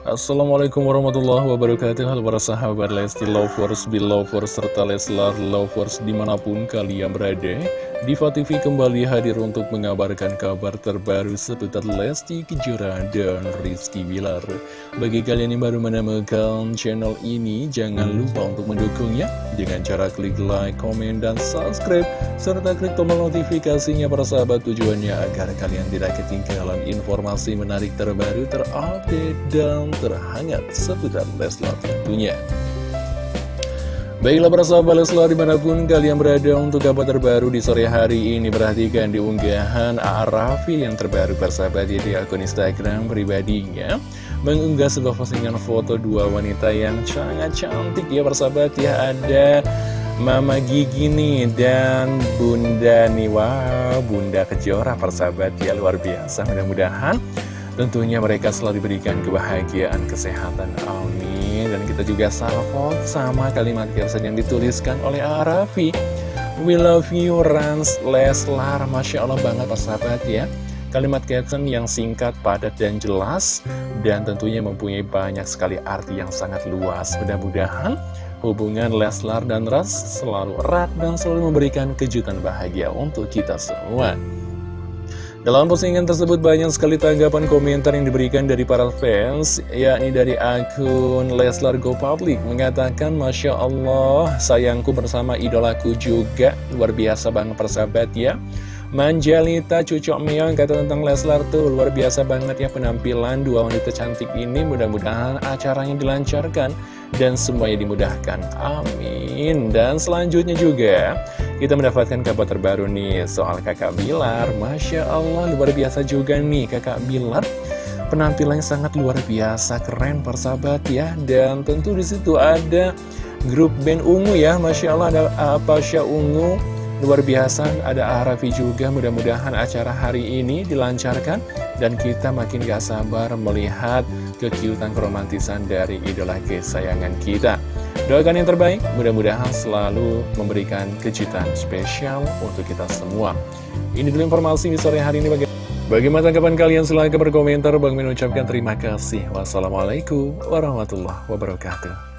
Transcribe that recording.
Assalamualaikum warahmatullahi wabarakatuh. Halo para sahabat Lesti Lovers, Belovers, serta Leslar Lovers di mana pun kalian berada Diva TV kembali hadir untuk mengabarkan kabar terbaru seputar Lesti Kejora dan Rizky Bilar Bagi kalian yang baru menemukan channel ini, jangan lupa untuk mendukungnya Dengan cara klik like, komen, dan subscribe Serta klik tombol notifikasinya para sahabat tujuannya agar kalian tidak ketinggalan informasi menarik terbaru terupdate dan terhangat seputar Leslar tentunya. Baiklah para sahabat Leslar di mana pun kalian berada untuk kabar terbaru di sore hari ini Perhatikan di unggahan A.A. Yang terbaru persahabat di akun Instagram pribadinya Mengunggah sebuah postingan foto dua wanita yang sangat cantik ya persahabat ya Ada Mama Gigi nih dan Bunda nih Bunda Kejora persahabat ya luar biasa mudah-mudahan Tentunya mereka selalu diberikan kebahagiaan, kesehatan, amin. Dan kita juga salvo sama kalimat caption yang dituliskan oleh Arafi. We love you, Rans Leslar. Masya Allah banget persahabat ya. Kalimat caption yang singkat, padat, dan jelas. Dan tentunya mempunyai banyak sekali arti yang sangat luas. Mudah-mudahan hubungan Leslar dan Ras selalu erat dan selalu memberikan kejutan bahagia untuk kita semua dalam postingan tersebut banyak sekali tanggapan komentar yang diberikan dari para fans, yakni dari akun Leslar Go Public mengatakan Masya Allah sayangku bersama idolaku juga, luar biasa banget persahabat ya. Manjalita Cucok Meong kata tentang Leslar tuh luar biasa banget ya penampilan dua wanita cantik ini mudah-mudahan acaranya dilancarkan dan semuanya dimudahkan. Amin. Dan selanjutnya juga kita mendapatkan kabar terbaru nih soal kakak Bilar. Masya Allah luar biasa juga nih kakak Bilar. Penampilannya sangat luar biasa keren persahabat ya. Dan tentu di situ ada grup band ungu ya. Masya Allah ada apa Apasya Ungu Luar biasa ada Arafi juga mudah-mudahan acara hari ini dilancarkan dan kita makin gak sabar melihat kekiutan keromantisan dari idola kesayangan kita. Doakan yang terbaik, mudah-mudahan selalu memberikan kejutan spesial untuk kita semua. Ini dulu informasi di sore hari ini. Bagaimana tanggapan kalian? Silahkan berkomentar. Bang Min ucapkan terima kasih. Wassalamualaikum warahmatullahi wabarakatuh.